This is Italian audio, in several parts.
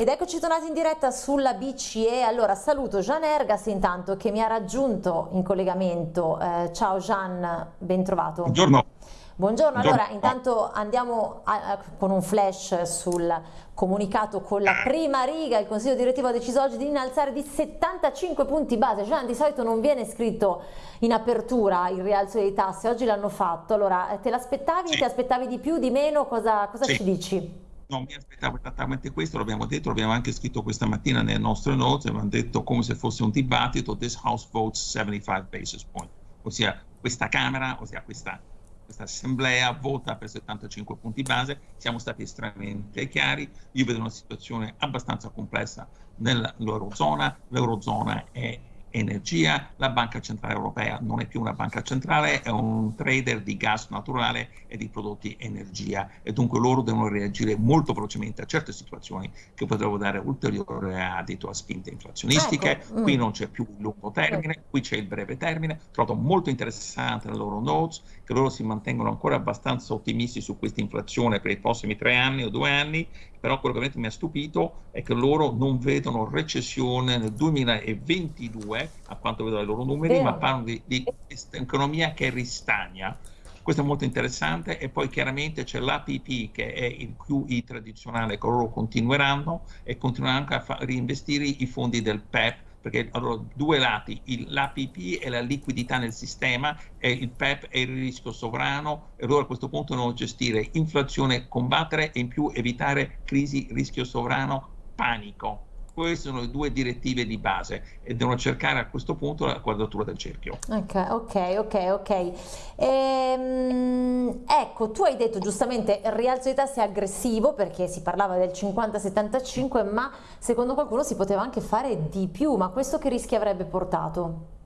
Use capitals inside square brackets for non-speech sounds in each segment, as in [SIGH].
Ed eccoci tornati in diretta sulla BCE. Allora saluto Gian Ergas intanto che mi ha raggiunto in collegamento. Eh, ciao Gian, ben trovato. Buongiorno. Buongiorno, allora intanto andiamo a, a, con un flash sul comunicato con la prima riga, il Consiglio direttivo ha deciso oggi di innalzare di 75 punti base, Gian di solito non viene scritto in apertura il rialzo dei tassi, oggi l'hanno fatto, allora te l'aspettavi, sì. ti aspettavi di più, di meno, cosa, cosa sì. ci dici? Non mi aspettavo esattamente questo, l'abbiamo detto, l'abbiamo anche scritto questa mattina nelle nostre notes, abbiamo detto come se fosse un dibattito, this house votes 75 basis point, ossia questa Camera, ossia questa, questa assemblea vota per 75 punti base, siamo stati estremamente chiari, io vedo una situazione abbastanza complessa nell'Eurozona, l'Eurozona è energia, la Banca Centrale Europea non è più una banca centrale, è un trader di gas naturale e di prodotti energia e dunque loro devono reagire molto velocemente a certe situazioni che potrebbero dare ulteriore adito a spinte inflazionistiche. Ecco. Qui mm. non c'è più il lungo termine, qui c'è il breve termine. Trovo molto interessante le loro notes che loro si mantengono ancora abbastanza ottimisti su questa inflazione per i prossimi tre anni o due anni però quello che veramente mi ha stupito è che loro non vedono recessione nel 2022, a quanto vedo dai loro numeri, Vero. ma parlano di, di economia che ristagna. Questo è molto interessante e poi chiaramente c'è l'APP che è il QE tradizionale che loro continueranno e continueranno anche a reinvestire i fondi del PEP perché allora due lati, l'APP è la liquidità nel sistema e il PEP è il rischio sovrano e loro a questo punto devono gestire inflazione, combattere e in più evitare crisi, rischio sovrano, panico queste sono le due direttive di base e devono cercare a questo punto la quadratura del cerchio. Ok, ok, ok, ok. Ehm, ecco, tu hai detto giustamente il rialzo di tassi è aggressivo perché si parlava del 50-75, ma secondo qualcuno si poteva anche fare di più, ma questo che rischi avrebbe portato?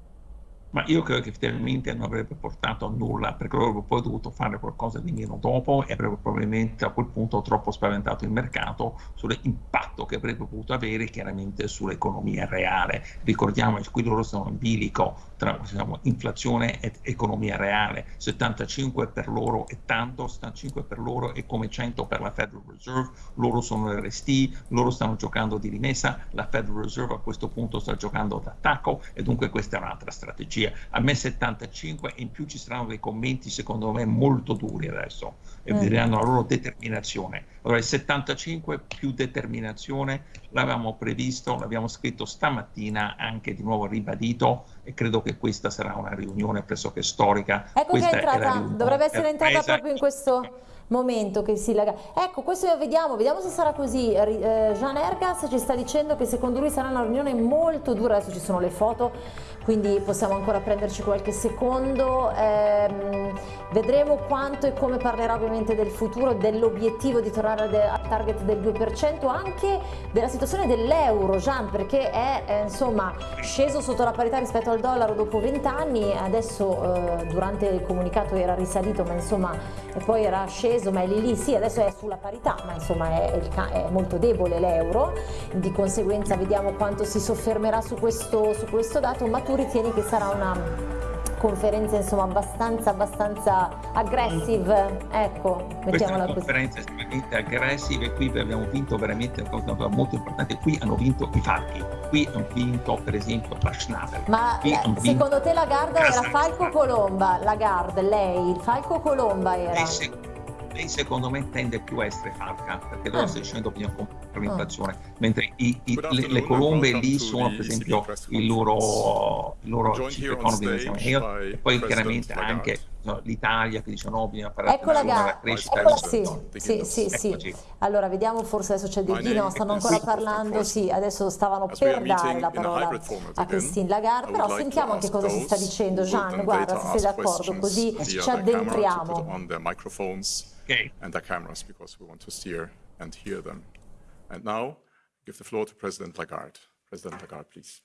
Ma io credo che effettivamente non avrebbe portato a nulla perché avrebbero poi dovuto fare qualcosa di meno dopo e avrebbe probabilmente a quel punto troppo spaventato il mercato sull'impatto che avrebbe potuto avere chiaramente sull'economia reale. Ricordiamo che qui loro sono in bilico tra diciamo, inflazione ed economia reale, 75 per loro è tanto, 75 per loro è come 100 per la Federal Reserve, loro sono RST, loro stanno giocando di rimessa, la Federal Reserve a questo punto sta giocando d'attacco e dunque questa è un'altra strategia. A me 75 e in più ci saranno dei commenti secondo me molto duri adesso e vedranno la loro determinazione. Allora il 75 più determinazione l'avevamo previsto, l'abbiamo scritto stamattina, anche di nuovo ribadito e credo che questa sarà una riunione pressoché storica. Ecco questa che è entrata, dovrebbe essere entrata proprio in questo momento che si lega. Ecco, questo vediamo, vediamo se sarà così. Eh, Jean Ergas ci sta dicendo che secondo lui sarà una riunione molto dura, adesso ci sono le foto, quindi possiamo ancora prenderci qualche secondo. Eh, vedremo quanto e come parlerà ovviamente del futuro, dell'obiettivo di tornare al target del 2%, anche della situazione dell'euro, Jean, perché è eh, insomma sceso sotto la parità rispetto al dollaro dopo 20 anni, adesso eh, durante il comunicato era risalito, ma insomma poi era sceso ma è lì lì, sì, adesso è sulla parità, ma insomma è, è molto debole l'euro, di conseguenza vediamo quanto si soffermerà su questo, su questo dato, ma tu ritieni che sarà una conferenza insomma abbastanza abbastanza aggressive? Ecco mettiamola così. conferenze estremamente aggressive. Qui abbiamo vinto veramente una cosa molto importante. Qui hanno vinto i falchi. Qui hanno vinto per esempio la Schnabel. Ma secondo te la Garda era Falco Colomba la Garda lei? Falco Colomba era. Eh, lei secondo me tende più a essere falca perché loro ah. sta dicendo bisogna comprare l'inflazione ah. mentre i, i, le, le, colombe lì sono per esempio il loro, il loro chief economy e poi chiaramente anche no, l'Italia che dice no bisogna fare ecco la gara. crescita ecco, sì, sì, sì, sì. allora vediamo forse adesso c'è del no stanno ancora parlando. sì adesso stavano per dare la parola a Christine Lagarde però sentiamo anche cosa si sta dicendo. Gian guarda se sei d'accordo così ci addentriamo Okay. And the cameras because we want to steer and hear them. And now, give the floor to President Lagarde. President Lagarde, please.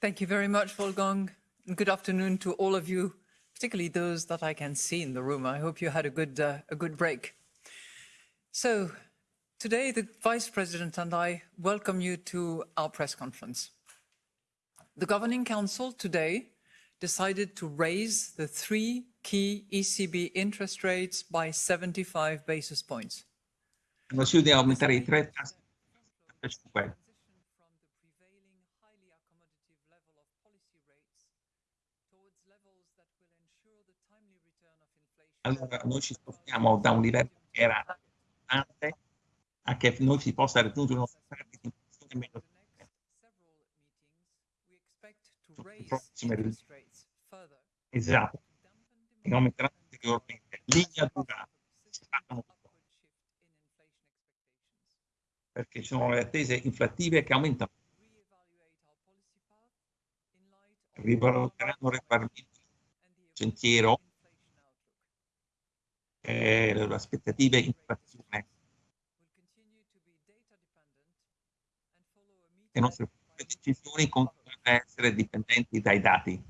Thank you very much, Wolfgang. And good afternoon to all of you, particularly those that I can see in the room. I hope you had a good, uh, a good break. So, today the Vice President and I welcome you to our press conference. The Governing Council today decided to raise the three key ECB interest rates by 75 basis points. Consiglio di aumentare i tre tassi 35. Allora noi ci spostiamo da un livello che era importante a che noi si possa raggiungere uno standard di inflazione meno prossime. Esatto. E aumenteranno ulteriormente. Linea dura. Perché ci sono le attese inflattive che aumentano. Rivaluteranno regolarmente il sentiero e le aspettative inflazione. Le nostre decisioni continuano a essere dipendenti dai dati.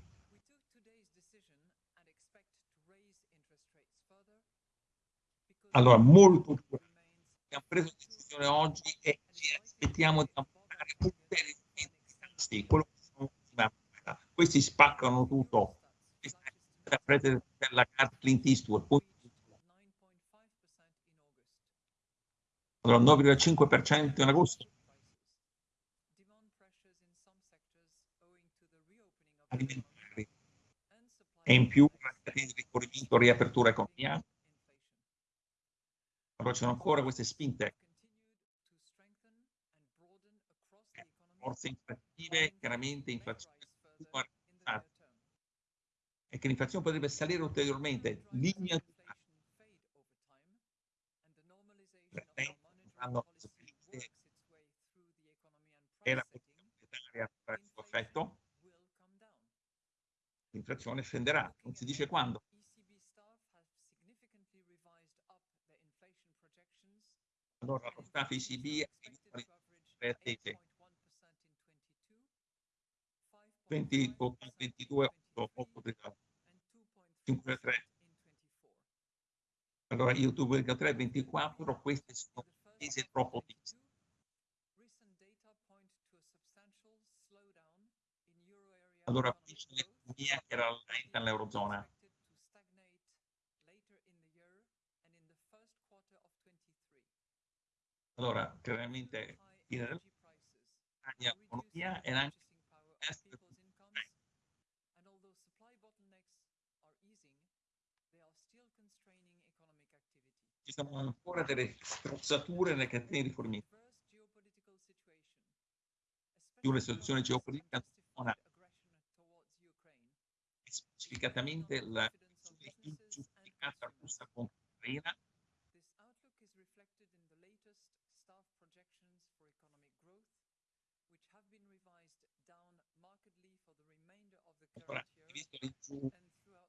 Allora, molto dura. Abbiamo preso decisione oggi e ci aspettiamo di aumentare ulteriormente i tassi. Quello che sono questi spaccano tutto. Questa è la carta Clint Eastwood. Allora, 9,5% in agosto. Alimentari. E in più, di rifornimento, riapertura economia però ci sono ancora queste spinte. Forze inflattive, chiaramente inflazione e che l'inflazione potrebbe salire ulteriormente. Linea e la monetaria effetto, l'inflazione scenderà, non si dice quando. Allora, lo staff ECB attese 20, 22, 8, 8, 5,3. Allora, io 2,3, 24, queste sono attese troppo viste. Allora, qui c'è l'economia che era lenta nell'Eurozona. Allora, chiaramente in economia e anche ci sono ancora delle strozzature nelle catene di fornimento. Più le situazioni geopolitiche non specificatamente la ingiustificata russa contro l'Ucraina visto in giù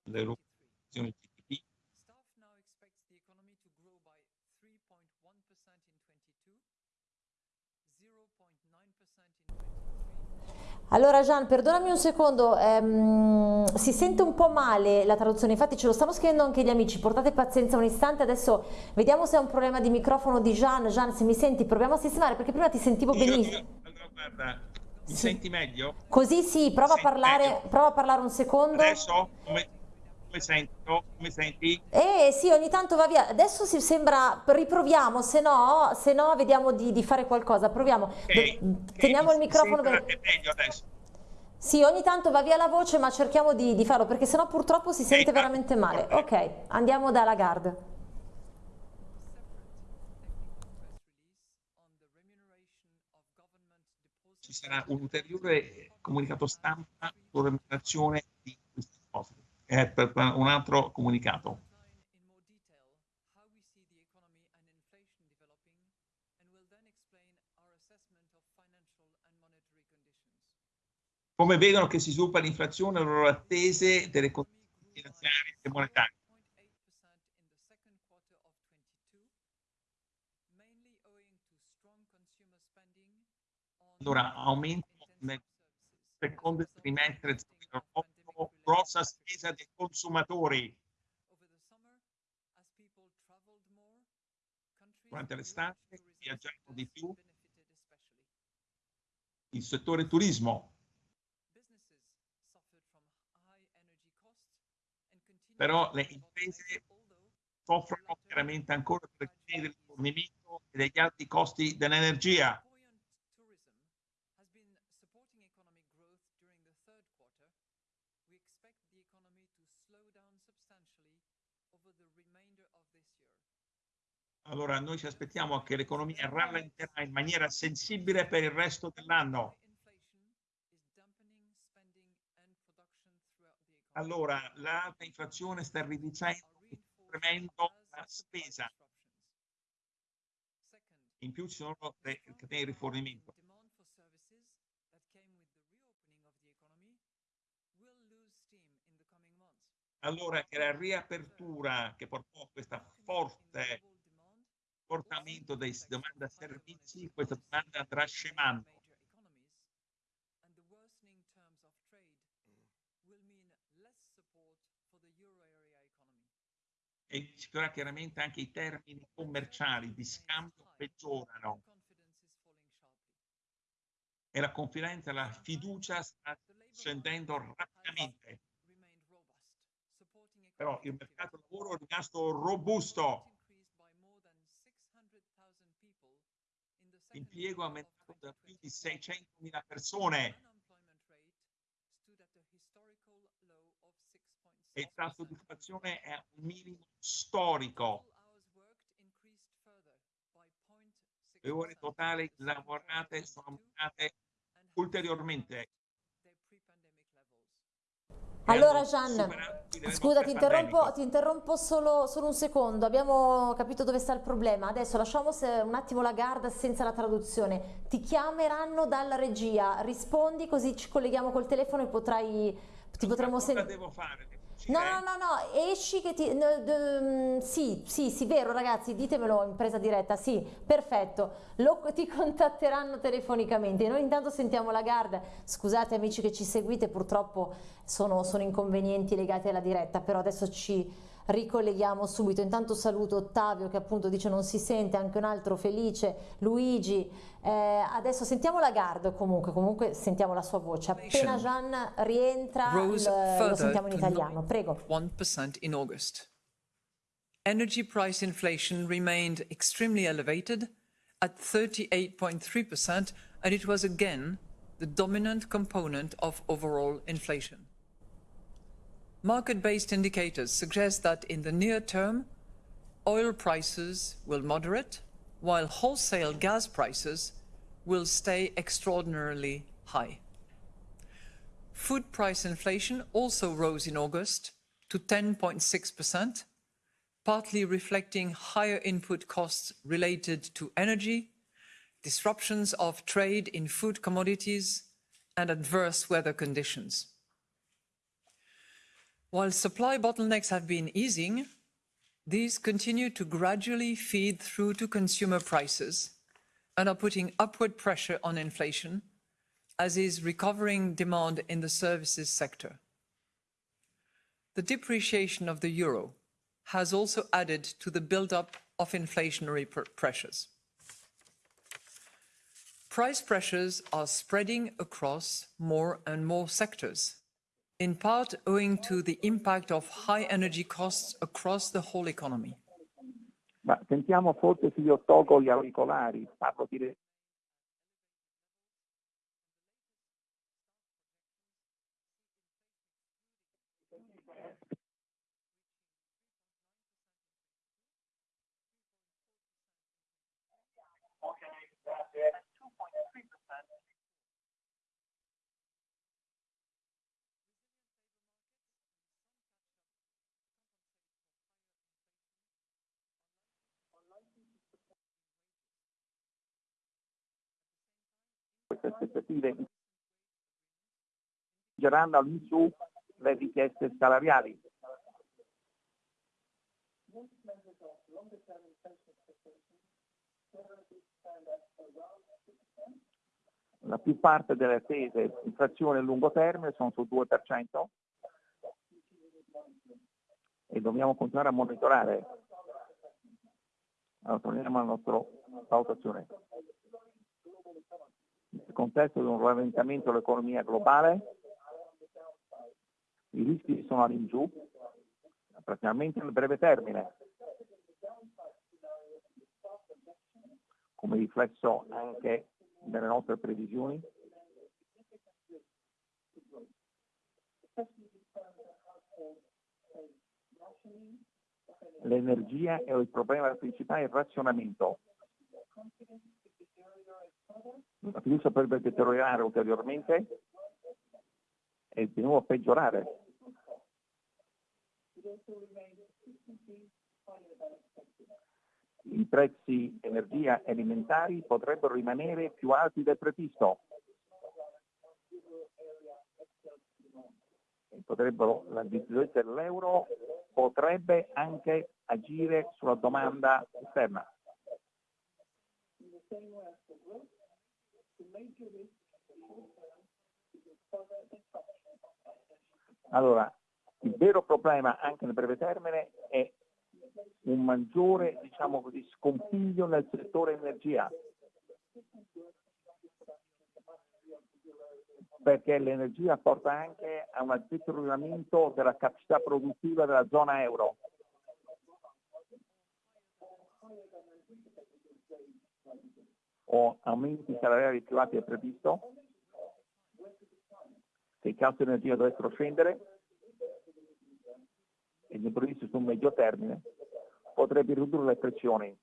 l'erogazione GDP, Allora Gian, perdonami un secondo, ehm, si sente un po' male la traduzione, infatti ce lo stanno scrivendo anche gli amici, portate pazienza un istante, adesso vediamo se è un problema di microfono di Gian. Gian, se mi senti, proviamo a sistemare perché prima ti sentivo benissimo. Allora, guarda, mi sì. senti meglio? Così sì, prova a, parlare, prova a parlare un secondo. Adesso come, come, sento? Come senti? Eh sì, ogni tanto va via. Adesso si sembra, riproviamo, se no, se no vediamo di, di fare qualcosa. Proviamo. Okay. Teniamo okay. il microfono. Per... È meglio adesso. Sì, ogni tanto va via la voce, ma cerchiamo di, di farlo perché sennò purtroppo si sente veramente male. Ok, andiamo da Lagarde. Ci sarà un ulteriore comunicato stampa sulla remunerazione di questi cose, eh, per un altro comunicato. Come vedono che si sviluppa l'inflazione, le loro attese delle condizioni finanziarie e monetarie. Allora, aumento nel secondo trimestre grossa spesa dei consumatori. Durante l'estate viaggiamo di più. Il settore turismo. Però le imprese soffrono chiaramente ancora per il fornimento e degli alti costi dell'energia. third quarter, we expect the economy to slow down substantially over the remainder of this year. Allora noi ci aspettiamo che l'economia rallenterà in maniera sensibile per il resto dell'anno. Allora l'alta inflazione sta riducendo incremento la spesa. In più ci sono le catene di rifornimento. Allora che la riapertura che portò a questa forte portamento dei domanda servizi, questa domanda andrà scemando. e chiaramente anche i termini commerciali di scambio peggiorano e la confidenza, la fiducia sta scendendo rapidamente. Però il mercato del lavoro è rimasto robusto. L'impiego è aumentato da più di 600.000 persone. e il tasso di occupazione è a un minimo storico. Le ore totali lavorate sono aumentate ulteriormente. Allora Gian, scusa ti interrompo, ti interrompo solo, solo, un secondo, abbiamo capito dove sta il problema, adesso lasciamo un attimo la garda senza la traduzione, ti chiameranno dalla regia, rispondi così ci colleghiamo col telefono e potrai, ti potremo sentire. Cosa devo fare? No, no, no, no, esci che ti... No, d, sì, sì, sì, vero ragazzi, ditemelo in presa diretta, sì, perfetto, Lo, ti [LAUGHS] contatteranno telefonicamente. Noi intanto sentiamo la Garda, scusate amici che ci seguite, purtroppo sono, sono inconvenienti legati alla diretta, però adesso ci ricolleghiamo subito. Intanto saluto Ottavio che appunto dice non si sente, anche un altro Felice, Luigi. Eh, adesso sentiamo la Garda comunque, comunque sentiamo la sua voce. Appena Gian rientra lo sentiamo in italiano. Prego. 1% in August. Energy price inflation remained extremely elevated at 38.3% and it was again the dominant component of overall inflation. Market-based indicators suggest that in the near term, oil prices will moderate, while wholesale gas prices will stay extraordinarily high. Food price inflation also rose in August to 10.6%, partly reflecting higher input costs related to energy, disruptions of trade in food commodities, and adverse weather conditions. While supply bottlenecks have been easing, these continue to gradually feed through to consumer prices and are putting upward pressure on inflation, as is recovering demand in the services sector. The depreciation of the euro has also added to the build-up of inflationary pr pressures. Price pressures are spreading across more and more sectors, in part owing to the impact of high energy costs across the whole economy. Ma se io tolgo gli auricolari, parlo queste aspettative spingeranno all'insù le richieste salariali. La più parte delle attese inflazione a lungo termine sono sul 2% e dobbiamo continuare a monitorare. Allora, torniamo alla nostra valutazione nel contesto di un rallentamento dell'economia globale, i rischi sono all'ingiù, praticamente nel breve termine, come riflesso anche nelle nostre previsioni. L'energia è il problema principale, il razionamento. La fiducia potrebbe deteriorare ulteriormente e di nuovo peggiorare. I prezzi energia e alimentari potrebbero rimanere più alti del previsto. Potrebbero, la difficoltà dell'euro potrebbe anche agire sulla domanda esterna. Allora, il vero problema anche nel breve termine è un maggiore, diciamo così, scompiglio nel settore energia. Perché l'energia porta anche a un deterioramento della capacità produttiva della zona euro. O aumenti salariali più alti del previsto, se i costi energia dovessero scendere e gli imprevisti su un medio termine, potrebbe ridurre le pressioni.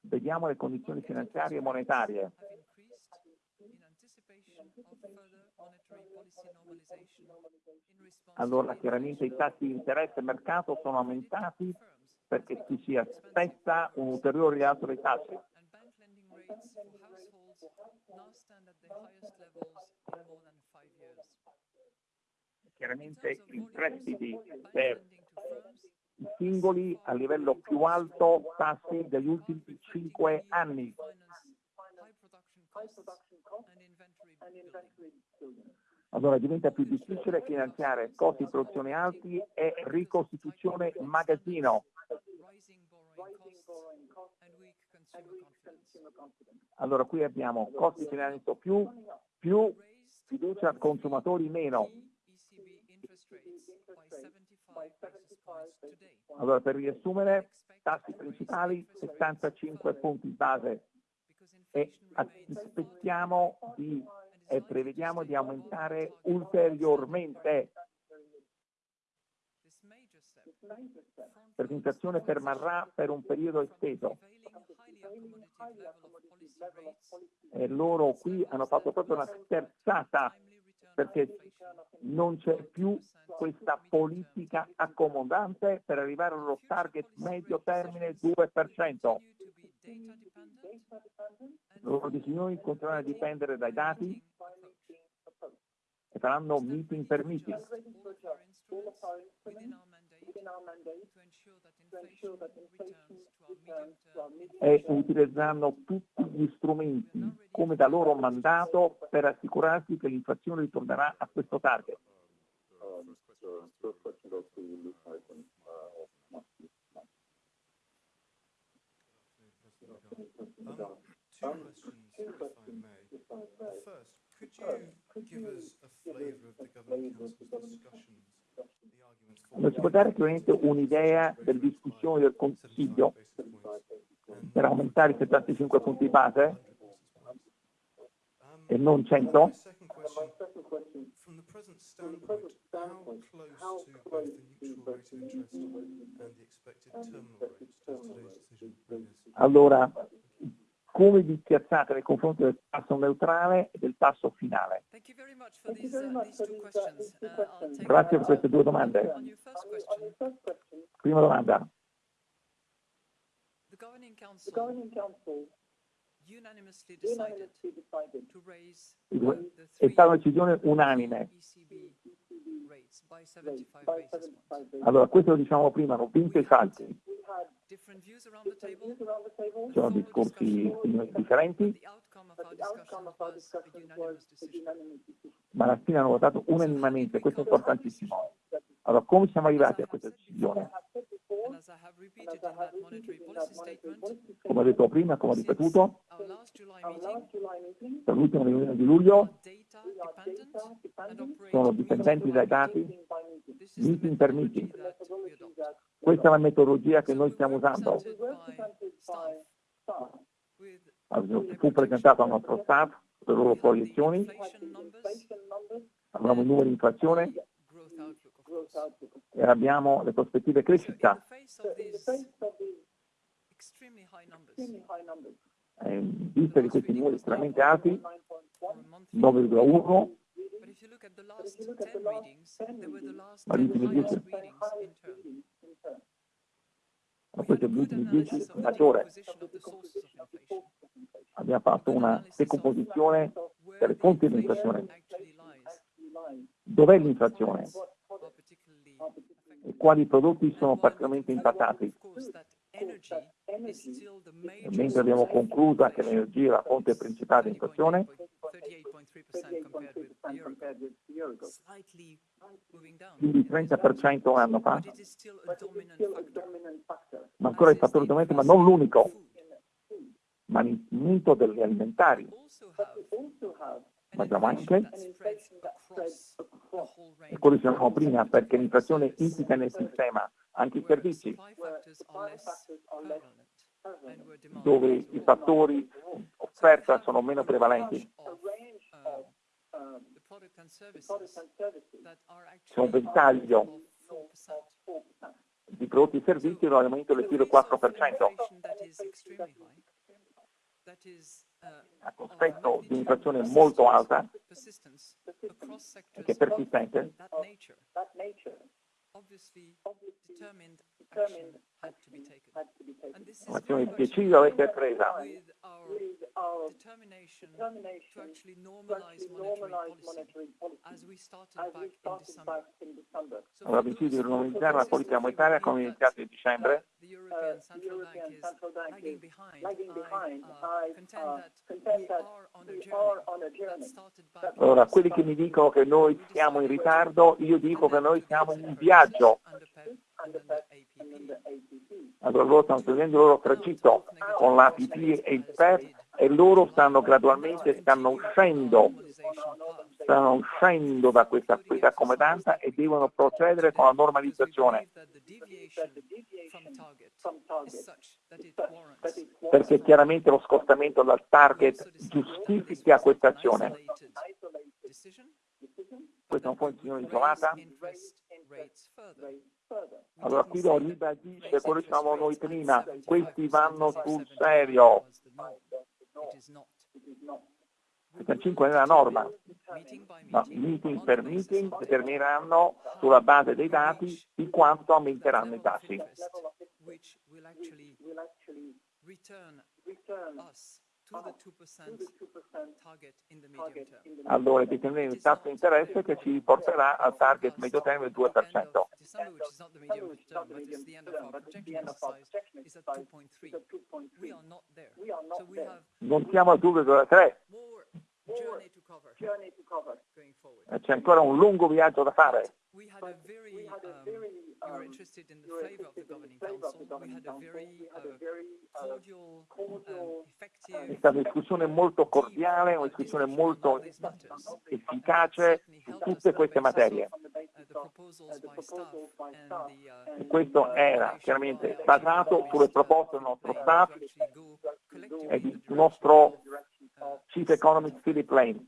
Vediamo le condizioni finanziarie e monetarie. Allora chiaramente i tassi di interesse e mercato sono aumentati perché ci si aspetta un ulteriore rialzo dei tassi. Chiaramente i prestiti per i singoli a livello più alto tassi degli ultimi cinque anni. Allora diventa più difficile finanziare costi di produzione alti e ricostituzione magazzino. Allora qui abbiamo costi di finanziamento più, più fiducia consumatori meno. Allora per riassumere, tassi principali 75 punti base e aspettiamo di e prevediamo di aumentare ulteriormente. Presentazione permarrà per un periodo esteso. E loro qui hanno fatto proprio una sterzata perché non c'è più questa politica accomodante per arrivare al loro target medio termine 2%. Le loro decisioni continueranno a dipendere dai dati? E faranno meeting per meeting. e utilizzeranno tutti gli strumenti come da loro mandato per assicurarsi che l'inflazione ritornerà a questo target. Um, two questions, if I may. First, could you give us a flavour of the Governing Council's discussions non si può dare chiaramente un'idea delle discussioni del Consiglio per aumentare i 75 punti base e non 100? Allora, come vi piazzate nei confronti del tasso neutrale e del tasso finale? Grazie per queste due domande. Prima domanda. È stata una decisione unanime. Allora, questo lo diciamo prima, hanno vinto i salti. Ci sono discorsi differenti, ma alla fine hanno votato unanimemente, questo è importantissimo. Allora, come siamo arrivati a questa decisione? Come ho detto prima, come ho ripetuto, per l'ultima riunione di luglio sono dipendenti dai dati meeting per meeting. Questa è la metodologia che noi stiamo usando. Fu presentato al nostro staff le loro proiezioni, abbiamo i numeri di inflazione. E abbiamo le prospettive crescita. Eh, in vista di questi numeri estremamente alti, 9,1 ma gli ultimi 10 è gli ultimi 10 maggiore abbiamo fatto una decomposizione delle fonti dell'inflazione dov'è l'inflazione? E quali prodotti sono particolarmente impattati mentre abbiamo concluso che l'energia è la fonte principale di inflazione quindi il 30% un anno fa, ma ancora il fattore dominante, ma non l'unico, ma l'incremento degli alimentari. Ma abbiamo anche, e quello dicevamo prima, perché l'inflazione implica nel sistema anche i servizi, dove i fattori offerta sono meno prevalenti. C'è un ventaglio di prodotti e servizi in aumento del più 4%. A cospetto di un'inflazione molto alta e che è persistente, un'azione decisa deve essere presa Abbiamo deciso di normalizzare la politica monetaria come iniziato in dicembre. Allora, quelli che mi dicono che noi siamo in ritardo, io dico che noi siamo in viaggio. Allora loro stanno seguendo il loro tragitto con l'APP e il PEP e loro stanno gradualmente, stanno uscendo, stanno uscendo da questa, questa accomodanza e devono procedere con la normalizzazione. Perché chiaramente lo scostamento dal target giustifica questa azione. Questa è una funzione isolata. Allora qui lo ribadisce quello che dicevamo noi prima, questi vanno sul serio. Questa 5 è la norma, ma meeting per meeting determineranno sulla base dei dati di quanto aumenteranno i tassi. Allora determinare il tasso di interesse che ci porterà al target medio termine del 2%. Non siamo al 2,3. C'è ancora un lungo viaggio da fare. Um, you were interested in the flavor of the governing council. We had a very uh, cordial, um, effective... È stata una discussione molto cordiale, una discussione molto efficace su tutte queste materie. E questo era chiaramente basato sulle proposte del nostro staff e del nostro Chief Economist Philip Lane.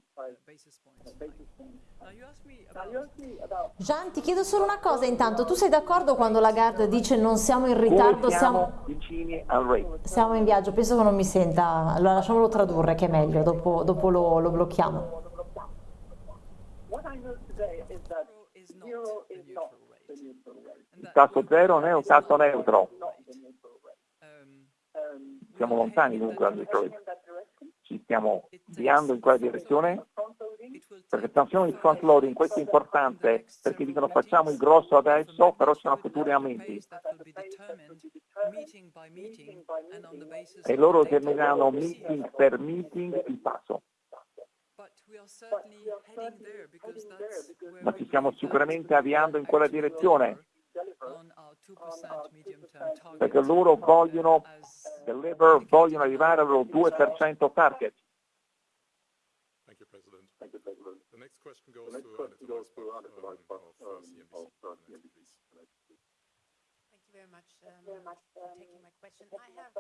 Gian, ti chiedo solo una cosa. Intanto, tu sei d'accordo quando Lagarde dice non siamo in ritardo, siamo, vicini al rate? Siamo in viaggio, penso che non mi senta, allora lasciamolo tradurre che è meglio, dopo, dopo lo, lo blocchiamo. Il tasso zero non è un tasso neutro. Siamo lontani comunque dal neutro rate ci stiamo avviando in quella direzione, perché attenzione il front loading, questo è importante, perché dicono facciamo il grosso adesso, però ci sono futuri aumenti. E loro determineranno meeting per meeting il passo. Ma ci stiamo sicuramente avviando in quella direzione. perché loro vogliono, deliver, vogliono arrivare al loro 2% target. Thank you, President. Thank you, President. The next question goes to Anita Weisbach um, of uh, CNBC. Thank you very much um, taking my question. I have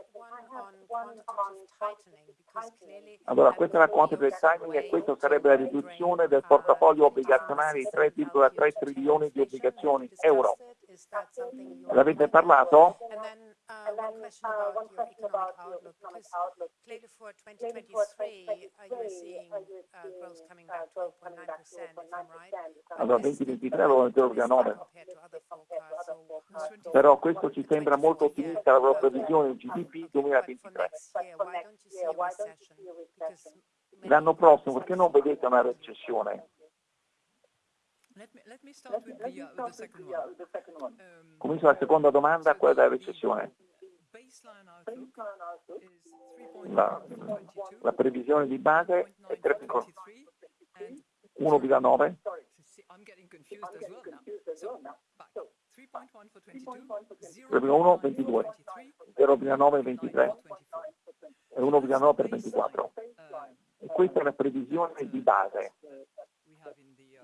one on quantitative tightening because clearly Allora, questa è la quantitative tightening e questa sarebbe la riduzione del portafoglio obbligazionario di 3,3 trilioni di obbligazioni euro. L'avete parlato? Uh, one question about your economic outlook, because clearly for 2023, uh, you're seeing growth coming back to 1.9%, if I'm right. Allora, 2023 lo 0,9. Compared to other forecasts, so Però questo ci sembra molto ottimista la loro previsione di GDP for 2023. next year, why don't you see a recession? Because many L'anno prossimo perché non vedete una recessione? Comincio la seconda domanda, quella della recessione. baseline outlook is 3.1 La, for 22, la previsione di base è 0.9 for 3,9. 23, and 1,9 see, I'm getting confused as well now. So, back. 3.1 for 22, 3,1 0.9 22 for 23, 0,9 0.9 23 for 24. e 1,9 per 24. Uh, E questa è la previsione di base we have in the uh,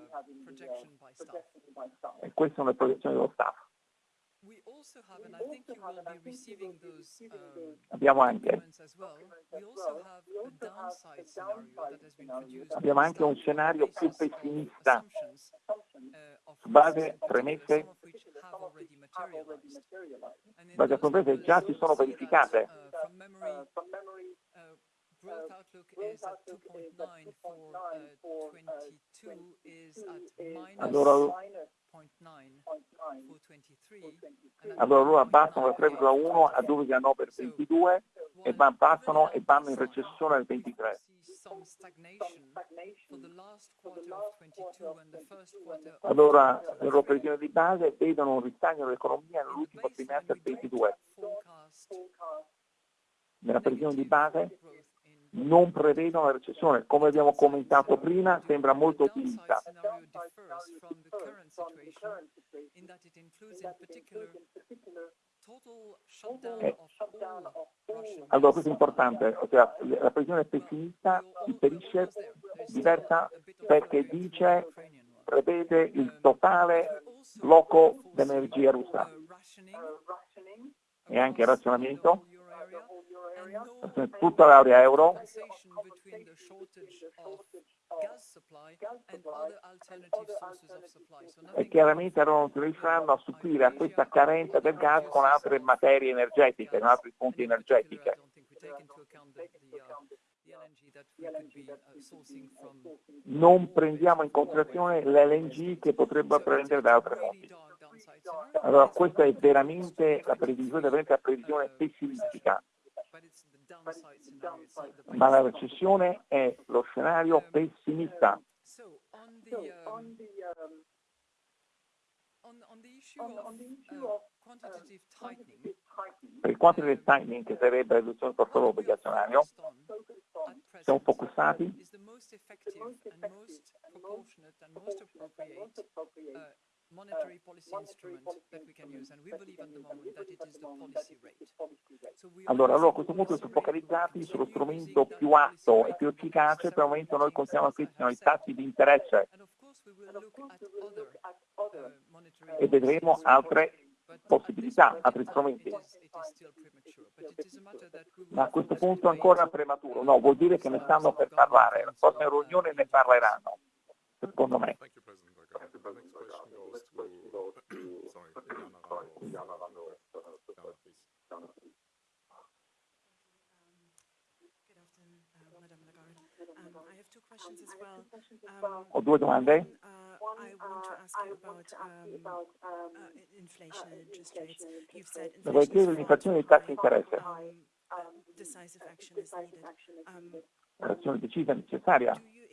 projection by staff. E questa è una proiezione dello staff. Um, Abbiamo anche, abbiamo anche un scenario più pessimista. assumptions, uh, su base premesse. base a già si sono verificate. Growth outlook is at 2.9 for uh, 22 is at minus Allora, 0.9 for 23. and at allora loro abbassano da 0.9 3,1 a 2,9 per 22 e passano e vanno in recessione al 23. see some stagnation for the last quarter of 22 and the first quarter of Allora, 23. le loro previsioni di base vedono un ristagno dell'economia nell'ultimo trimestre del don't 22. forecast Nella previsione di base non prevedono la recessione. Come abbiamo commentato prima, sembra molto ottimista. Eh. Allora, questo è importante, ossia la previsione pessimista. There's still diversa perché dice, prevede il totale blocco dell'energia russa e anche the razionamento whole euro area and no su tutta l'area euro e chiaramente loro non riusciranno a supplire a questa carenza del gas con altre materie energetiche, con altri fonti energetiche. uh, uh. Non prendiamo in considerazione l'LNG che potrebbe prendere da altre fonti. Allora, questa è veramente la previsione, 23, veramente la previsione uh, pessimistica, Ma la recessione è lo scenario pessimista. Um, tightening, Per il quantitative tightening, che sarebbe la riduzione del portafoglio obbligazionario, siamo focussati appropriate uh, monetary policy instrument that we can use, and we believe at the moment that it is the policy rate. Allora, allora a questo punto rate, focalizzati sullo strumento più atto e più efficace, per il momento noi meetings, continuiamo as I qui, have sono i said. tassi di interesse. Uh, monetary e vedremo altre possibilità, altri strumenti. Ma a questo punto ancora prematuro, no, vuol dire che ne stanno per parlare, la prossima riunione ne parleranno, secondo me. Thank you, President Lagarde. The next question goes to, sorry, Iliana Ramos. Iliana, please. Good afternoon, uh, Madame Lagarde. Um, I have two questions as well. Um, Ho due domande. one, uh, I want to ask you about um, uh, i- inflation and interest rates. You've said Le voglio inflation chiedere is l'inflazione far dei too tassi di interesse, high. Um, uh, decisive action is needed. Um, l'azione decisa e necessaria.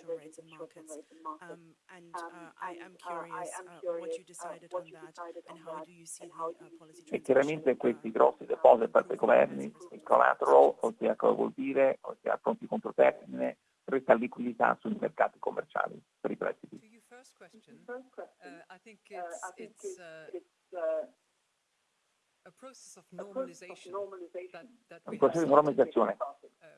short-term rates in markets. Um, and uh, I am curious uh, what you decided on that and how do you see the uh, policy E chiaramente questi grossi depositi per i governi, il collateral, ossia cosa vuol dire, ossia pronti controtermine, resta liquidità sui mercati commerciali per i prestiti. Un processo di normalizzazione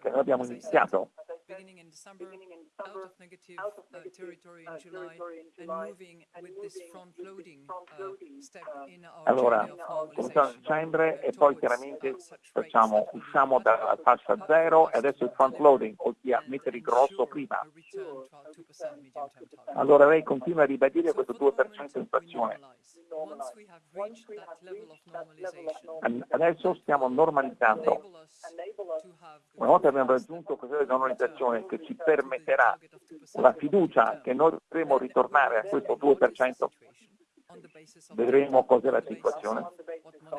che noi abbiamo iniziato beginning in December, out of negative uh, territory in July, and moving with this front-loading uh, step in our Allora, cominciamo a dicembre e uh, poi towards, chiaramente uh, facciamo, usciamo dalla fascia uh, zero e adesso il to front loading, ossia mettere il grosso prima. a return to our 2% medium-term target. Allora lei continua a ribadire questo for the 2% moment, di inflazione. Adesso stiamo normalizzando. Una volta abbiamo raggiunto that questo livello di normalizzazione che ci permetterà target of 2% la fiducia che noi potremo ritornare a questo 2%, vedremo cos'è la situazione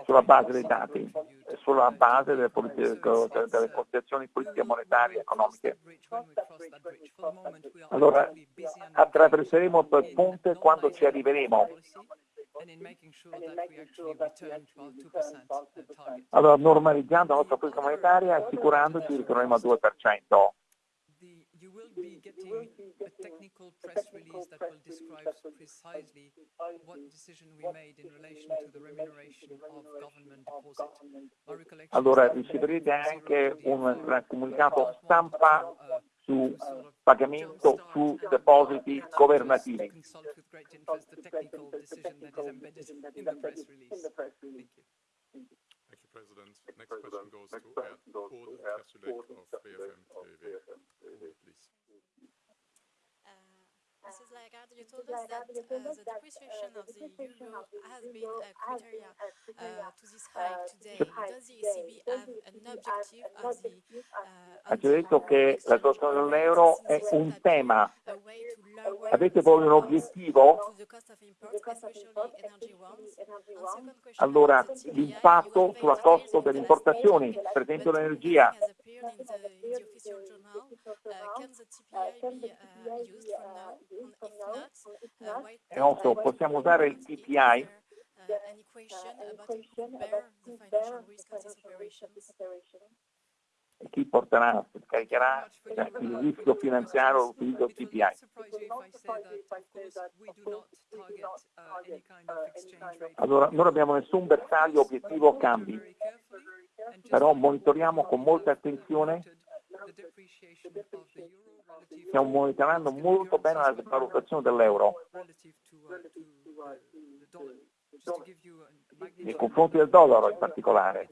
sulla base dei dati, e sulla base delle, politiche, delle considerazioni politiche monetarie e economiche. Allora attraverseremo quel ponte quando ci arriveremo. Allora normalizzando la nostra politica monetaria assicurandoci che ritorneremo al 2%. you will be getting a technical press release that will describe precisely what decision we made in relation to the remuneration of government deposit. My recollection is Allora riceverete anche un comunicato stampa uh, su of pagamento su depositi governativi. President. Next question goes to Erd Ode Kersulek of BFM TV. Ode, please. Mrs. Lagarde, you told us that uh, the depreciation of the euro has been a criteria uh, to this hike today. Does the ECB have an objective of the uh, Ha già detto che la situazione dell'euro è un tema. Avete voi un obiettivo? Allora, l'impatto sulla costo delle importazioni, per esempio l'energia. nothing has appeared in the, in the official journal. Uh, can the TPI be uh, used from now? Uh, E also, possiamo usare il there, uh, operations? E chi porterà, caricherà cioè, il rischio finanziario l'utilizzo del TPI? Allora, non abbiamo nessun bersaglio obiettivo o cambi, però monitoriamo con molta attenzione, stiamo monitorando molto bene la valutazione dell'euro nei confronti del dollaro in particolare.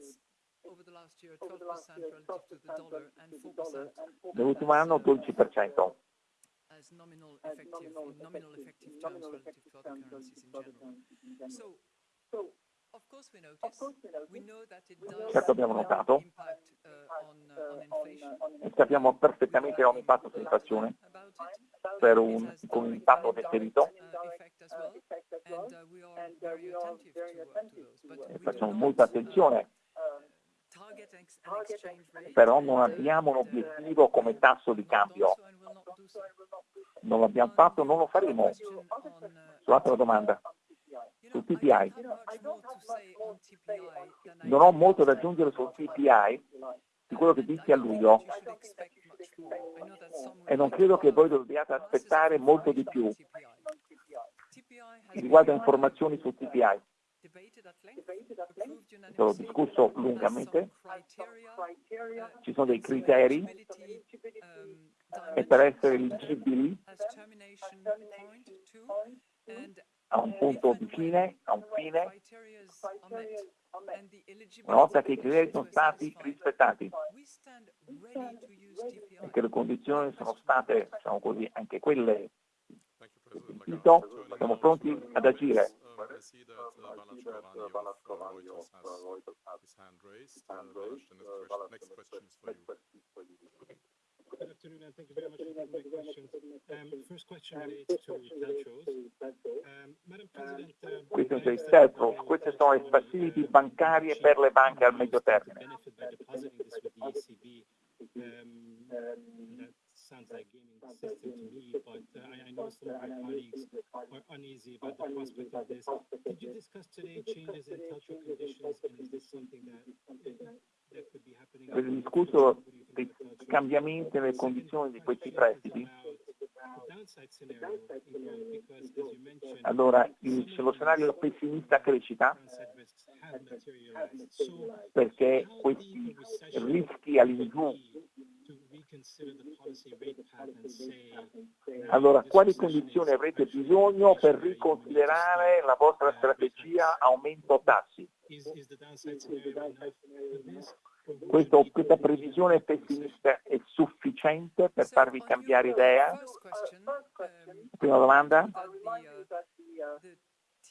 Nell'ultimo anno 12%. Certo abbiamo notato. uh, uh. E sappiamo perfettamente che ha un impatto sull'inflazione per un, con un impatto deferito. uh, uh, uh, do Facciamo molta uh, attenzione, rate, però non uh, abbiamo un uh, obiettivo come tasso di cambio. Non l'abbiamo fatto, non lo faremo. Uh, Sull'altra domanda, I TPI. Non ho molto da aggiungere sul TPI di quello che dissi a luglio. e non credo che voi dobbiate aspettare molto di più. riguardo a informazioni sul TPI. L'ho discusso lungamente, uh, ci sono dei criteri. eligibility, um, e per essere eligibili a un punto di fine, a un fine, una volta che i criteri sono stati rispettati e che le condizioni sono state, diciamo così, anche quelle siamo pronti ad agire. Um, I. Good afternoon, and thank you very much for my questions. Um, first question relates to telcos. Um, Madam President, uh, Questi sono i telcos, sono le facility bancarie per le banche al medio termine. Sounds like gaming system to me, but uh, I, I know some of my colleagues are uneasy about the prospect of this. Did you discuss today changes in telco conditions, and is this something that, uh, that could be happening? Avete discusso dei cambiamenti nelle condizioni di questi prestiti? Allora, lo scenario pessimista crescita perché questi rischi all'ingiù allora, quali condizioni avrete bisogno per riconsiderare la vostra strategia aumento tassi? Questo, questa previsione pessimista è sufficiente per farvi cambiare idea? Prima domanda?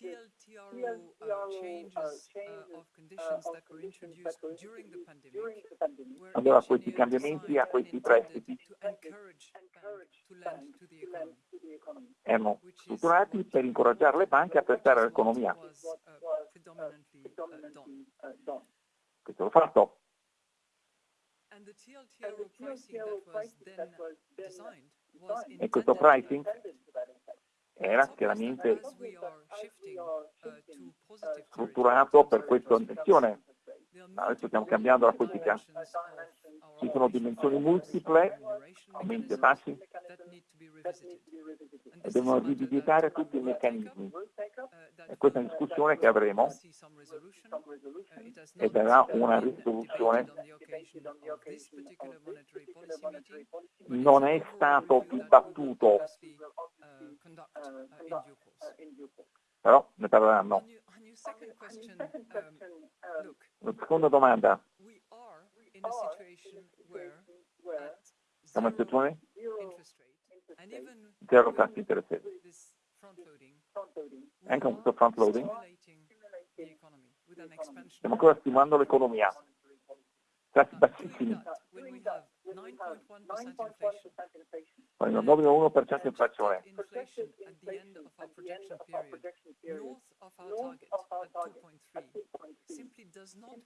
TLTRO uh, changes uh, of conditions that were introduced during the pandemic were Allora, questi cambiamenti a questi prestiti to encourage banks to lend to the economy, erano strutturati per incoraggiare le banche a prestare all'economia. uh, uh. Questo then designed was E questo pricing era chiaramente uh, strutturato per questa intenzione. Adesso stiamo cambiando la politica. Ci sono dimensioni multiple, aumenti e tassi, e devono rivisitare tutti i meccanismi. E questa è una discussione che avremo e been una risoluzione. Non è stato dibattuto, course. però ne parleranno. Question, um, look, La seconda domanda, we are in a situation where at siamo in situazione? Interest rate and even zero tassi interessati. this front loading, Anche con questo front loading. stimulating the economy with an expansion. stiamo ancora stimolando l'economia. Tassi bassissimi, That when we have 9.1% inflation, con il 9,1% inflazione. inflation at the end of our projection period, north of our target at 2.3, simply does not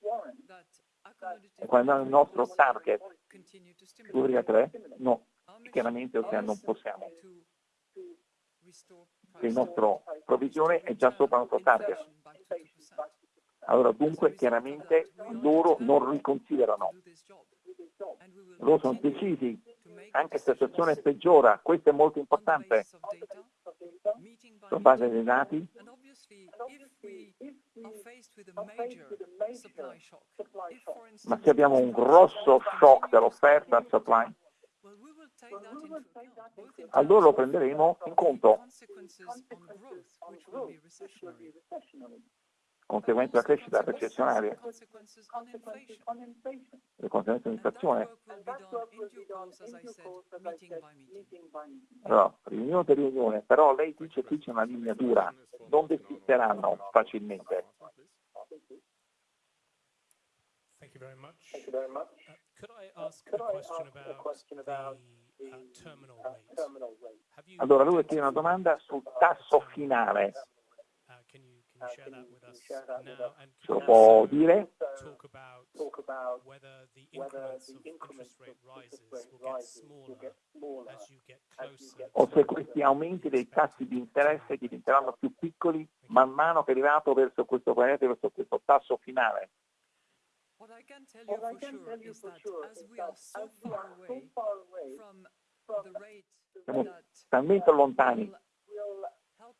warrant that E accommodative quando è il nostro target continue to stimulate. 2,3, no, chiaramente cioè, non possiamo. Il nostro provvisione è già sopra il nostro target. inflation back to 2%. Allora dunque chiaramente loro non riconsiderano, loro sono decisi, anche se la situazione peggiora, questo è molto importante, sulla base dei dati, ma se abbiamo un grosso shock dell'offerta al supply, allora lo prenderemo in conto, conseguenze della crescita recessionaria, le conseguenze dell'inflazione. I. Allora, riunione per riunione, però lei dice qui c'è una linea dura, non desisteranno facilmente. Thank you very much. Thank you very much. Uh, could I ask a question about the uh, terminal rate? Have you Allora lui chiede una domanda sul tasso finale, ce lo può dire? talk about whether the increments of interest rate rises will get smaller as you get closer O se questi aumenti dei tassi di interesse diventeranno più piccoli man mano che è arrivato verso questo pianeta, verso questo tasso finale. What I can tell you for sure is that as we are so far away from the rate Siamo that talmente lontani, will help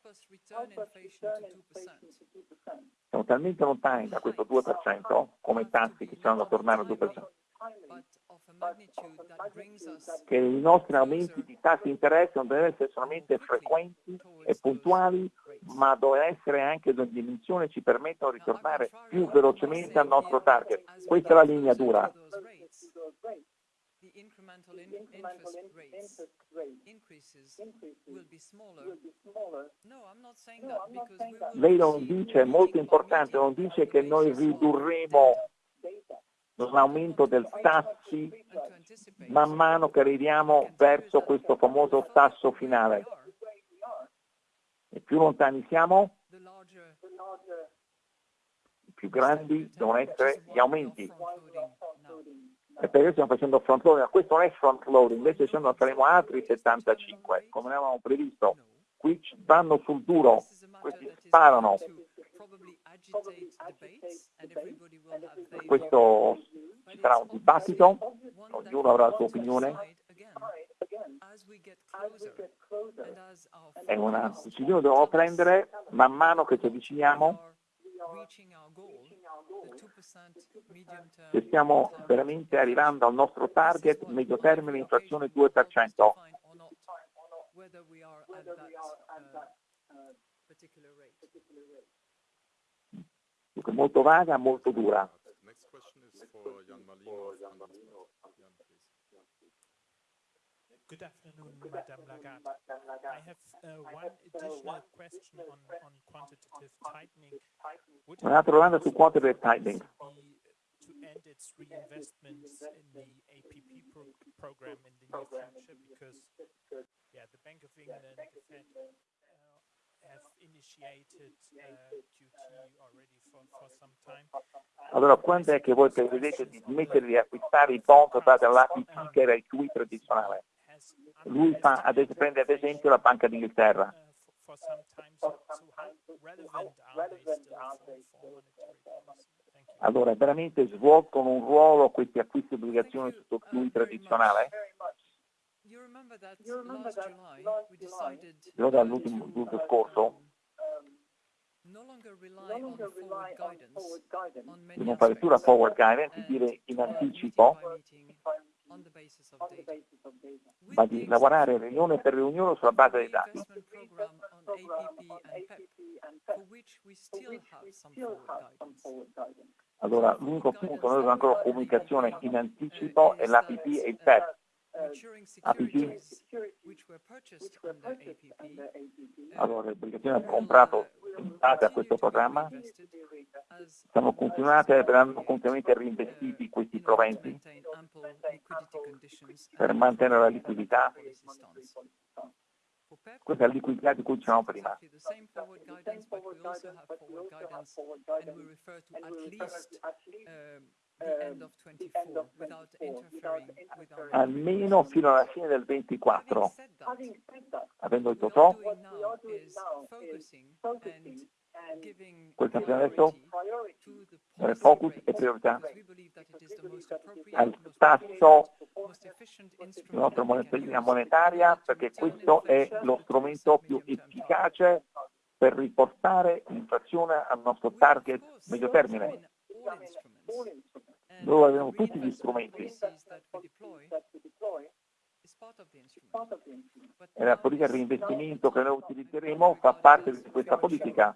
us return inflation to 2%, siamo talmente lontani da questo 2% come tassi che ci hanno da tornare al 2%, but of a magnitude that brings us che i nostri aumenti di tassi di interesse non devono essere solamente frequenti e puntuali, ma devono essere anche di dimensione che ci permettono di tornare più velocemente al nostro target. Questa è la linea dura. Those rates, the incremental in- interest rates increases will be smaller. No, I'm not saying that because we will Lei non dice, è molto importante, non dice che noi ridurremo, un aumento del tassi man mano che arriviamo verso questo famoso tasso finale. E più lontani siamo, più grandi devono essere gli aumenti. Perché stiamo facendo front loading? Questo non è front loading, invece ce ne faremo altri 75, come avevamo previsto. Qui vanno sul duro, questi sparano. Questo ci sarà un dibattito, ognuno avrà la sua opinione. È una decisione che dobbiamo prendere man mano che ci avviciniamo se stiamo veramente arrivando al nostro target medio termine inflazione 2%. Dunque molto vaga, molto dura. Good afternoon, Madame Lagarde. I have uh, one additional question on, on quantitative tightening. Un'altra domanda su quantitative tightening. To end its reinvestments in the APP pro program in the near future, because yeah, the Bank of England and the Fed uh, have initiated uh, QT already for, for some time. Allora, quando è che voi prevedete di smettere di acquistare i bond dati all'APP che era il QE tradizionale? Lui fa, ad esempio, prende ad esempio la Banca d'Inghilterra. Allora, veramente svolgono un ruolo questi acquisti di obbligazioni sotto QE tradizionale? Ricordo dall'ultimo scorso? di non fare più la forward guidance, di dire in anticipo ma di lavorare riunione per riunione sulla base dei dati. Allora, l'unico punto, noi abbiamo ancora comunicazione in anticipo è l'APP e il PEP. APP. Allora, le obbligazioni hanno comprato in base a questo programma, sono continuate, verranno continuamente reinvestiti questi proventi per mantenere la liquidità. Questa è la liquidità di cui dicevamo prima. Almeno fino alla fine del 24. Avendo detto ciò, questo abbiamo detto eh, focus e priorità al tasso della nostra moneta monetaria perché questo è lo strumento più efficace per riportare l'inflazione al nostro target medio termine. Noi abbiamo tutti gli strumenti e la politica di reinvestimento che noi utilizzeremo fa parte di questa politica.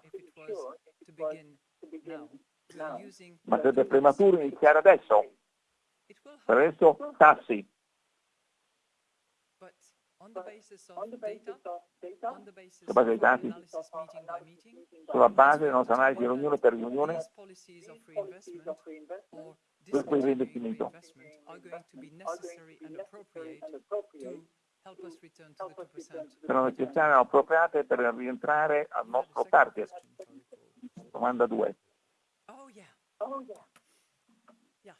Ma sarebbe prematuro iniziare adesso. Per adesso tassi. Sulla base dei dati, sulla base della nostra analisi riunione per riunione, questo investimento sono necessarie e appropriate per rientrare al nostro target. Domanda 2. Oh yeah. Oh. Yeah.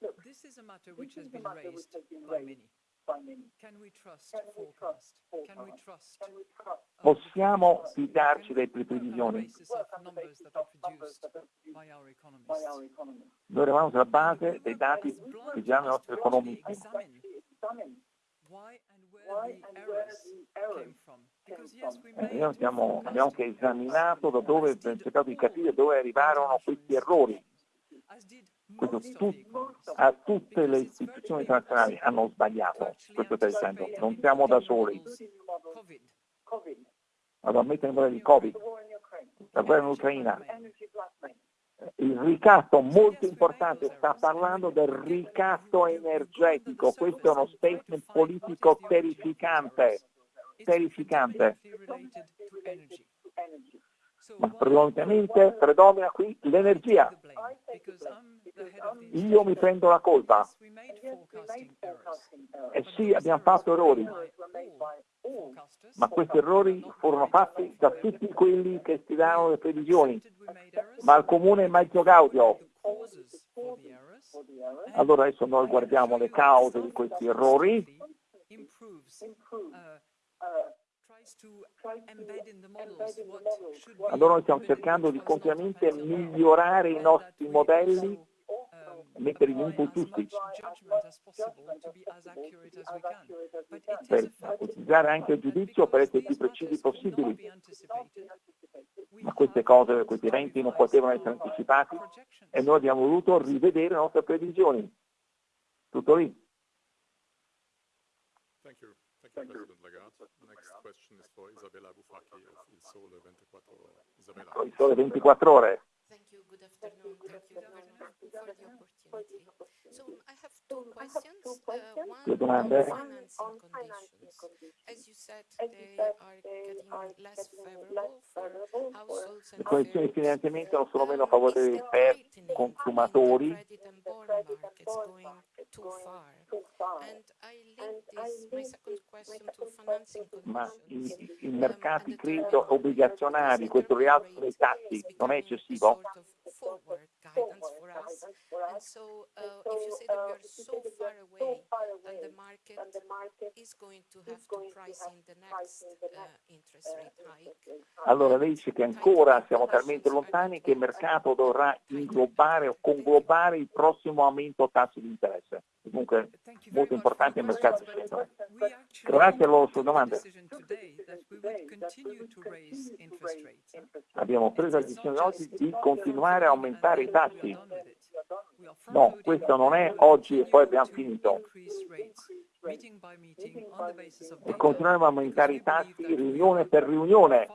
Look, this is a matter which has been raised by many. Possiamo fidarci delle previsioni. Noi eravamo sulla base dei dati che già i nostri economisti. Eh, noi abbiamo, abbiamo anche esaminato da dove, cercato di capire dove arrivarono questi errori. Questo tu, a tutte le istituzioni internazionali hanno sbagliato, questo stai dicendo, non siamo da soli. Allora, mettere in di Covid, la guerra in Ucraina, il ricatto molto importante, sta parlando del ricatto energetico, questo è uno statement politico terrificante, terrificante. Ma prevalentemente predomina qui l'energia. Io mi prendo la colpa. Eh sì, abbiamo fatto errori, ma questi errori furono fatti da tutti quelli che stilarono le previsioni, ma il comune Maggio Gaudio. Allora adesso noi guardiamo le cause di questi errori allora noi stiamo cercando di continuamente migliorare i nostri modelli, mettere gli input giusti, per utilizzare anche il giudizio per essere più precisi possibili. Ma queste cose, questi eventi non potevano essere anticipati e noi abbiamo voluto rivedere le nostre previsioni. Tutto lì. Thank you. Thank you, President Lagarde. Next question is for Isabella Bufacchi of Il Sole 24 Ore. Isabella. Il Sole 24 Ore. Thank you. Good afternoon. Thank you, Governor, for the opportunity. So I have two questions. Uh, one on financing conditions. As you said, they are getting less favorable for households and Le condizioni di finanziamento sono meno favorevoli per consumatori. credit and bond markets going too far. And I link this, my second question, to financing ma conditions. i, i mercati credito obbligazionari, questo rialzo dei tassi non è eccessivo? Sort of forward guidance for us. And so, uh, if you say that we are so far away, then the market is going to have to price in the next uh, interest rate hike. Allora lei dice che ancora siamo talmente lontani che il mercato dovrà inglobare o conglobare il prossimo aumento tassi di interesse. Comunque molto importante il mercato scelto. Grazie alla sua domanda. Abbiamo preso la decisione oggi di continuare a aumentare i tassi. No, questo non è oggi e poi abbiamo finito. E continueremo a aumentare i tassi riunione per riunione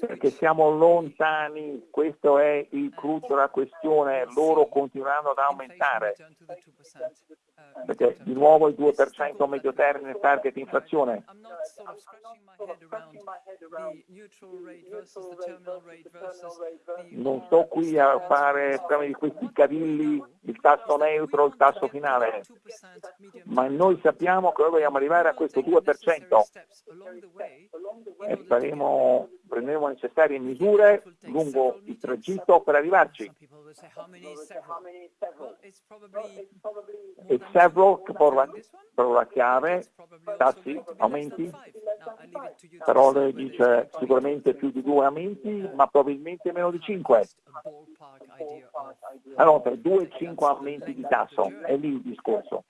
perché siamo lontani, questo è il cruccio della questione, loro continueranno ad aumentare, perché di nuovo il 2% a medio termine target inflazione. Non sto qui a fare di questi cavilli, il tasso neutro, il tasso finale, ma noi sappiamo che noi vogliamo arrivare a questo 2% e faremo, prenderemo necessarie misure lungo il tragitto per arrivarci. E several parola, parola chiave, tassi, aumenti, però lei dice sicuramente più di due aumenti, ma probabilmente meno di cinque. Allora, per due e cinque aumenti di tasso, è lì il discorso.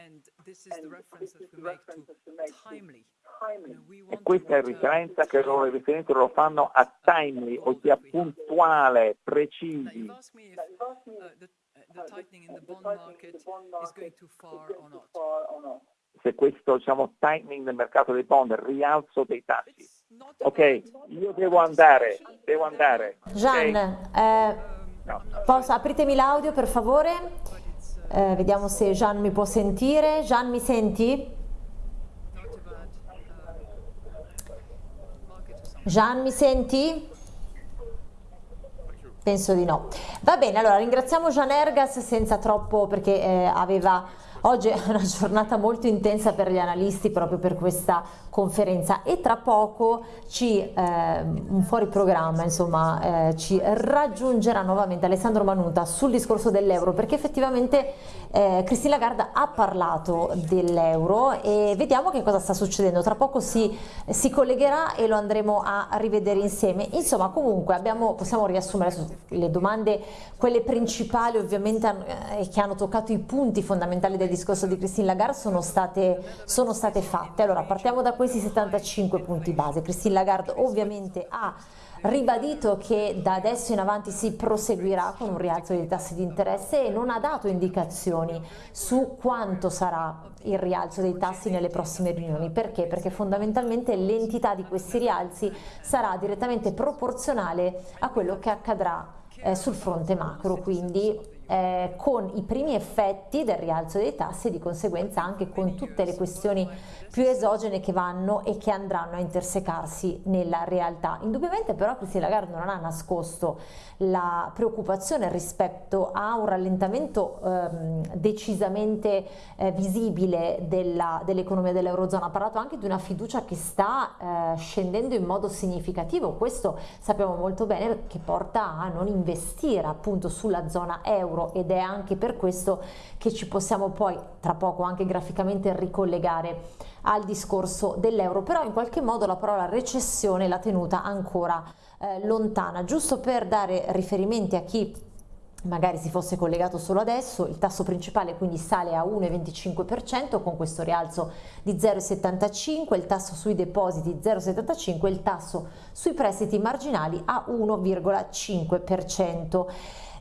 E questa è la riferenza che loro, le riferenze lo fanno a timely, ossia puntuale, precisi. Se questo diciamo, tightening del mercato dei bond, il rialzo dei tassi. Ok, io devo andare, devo andare. Gian, eh, posso, apritemi l'audio per favore, eh, vediamo se Gian mi può sentire. Gian mi senti? Gian, mi senti? Penso di no. Va bene, allora ringraziamo Gian Ergas senza troppo perché eh, aveva oggi è una giornata molto intensa per gli analisti proprio per questa conferenza e tra poco ci, eh, un fuori programma, insomma, eh, ci raggiungerà nuovamente Alessandro Manuta sul discorso dell'euro perché effettivamente eh, Cristina Lagarde ha parlato dell'euro e vediamo che cosa sta succedendo. Tra poco si, si, collegherà e lo andremo a rivedere insieme. Insomma, comunque abbiamo, possiamo riassumere le domande, quelle principali ovviamente eh, che hanno toccato i punti fondamentali del discorso di Christine Lagarde sono state, sono state fatte. Allora, partiamo da questi 75 punti base. Christine Lagarde ovviamente ha ribadito che da adesso in avanti si proseguirà con un rialzo dei tassi di interesse e non ha dato indicazioni su quanto sarà il rialzo dei tassi nelle prossime riunioni. Perché? Perché fondamentalmente l'entità di questi rialzi sarà direttamente proporzionale a quello che accadrà eh, sul fronte macro, quindi eh, con i primi effetti del rialzo dei tassi e di conseguenza anche con tutte le questioni più esogene che vanno e che andranno a intersecarsi nella realtà. Indubbiamente però Christine Lagarde non ha nascosto la preoccupazione rispetto a un rallentamento ehm, decisamente eh, visibile dell'economia dell dell'Eurozona, ha parlato anche di una fiducia che sta eh, scendendo in modo significativo, questo sappiamo molto bene che porta a non investire appunto sulla zona euro ed è anche per questo che ci possiamo poi tra poco anche graficamente ricollegare al discorso dell'euro, però in qualche modo la parola recessione l'ha tenuta ancora eh, lontana, giusto per dare riferimenti a chi magari si fosse collegato solo adesso, il tasso principale quindi sale a 1,25% con questo rialzo di 0,75, il tasso sui depositi 0,75, il tasso sui prestiti marginali a 1,5%.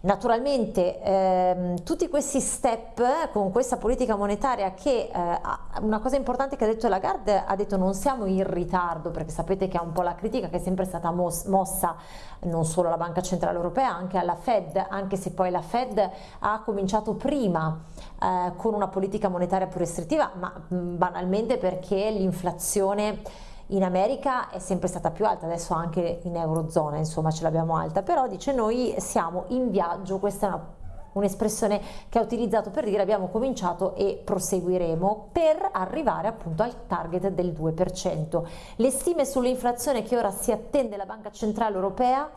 Naturalmente ehm, tutti questi step con questa politica monetaria che eh, una cosa importante che ha detto Lagarde ha detto non siamo in ritardo perché sapete che è un po' la critica che è sempre stata mos mossa non solo alla Banca Centrale Europea anche alla Fed anche se poi la Fed ha cominciato prima eh, con una politica monetaria più restrittiva ma mh, banalmente perché l'inflazione in America è sempre stata più alta, adesso anche in Eurozona insomma ce l'abbiamo alta, però dice noi siamo in viaggio, questa è una un'espressione che ha utilizzato per dire abbiamo cominciato e proseguiremo per arrivare appunto al target del 2%. Le stime sull'inflazione che ora si attende la Banca Centrale Europea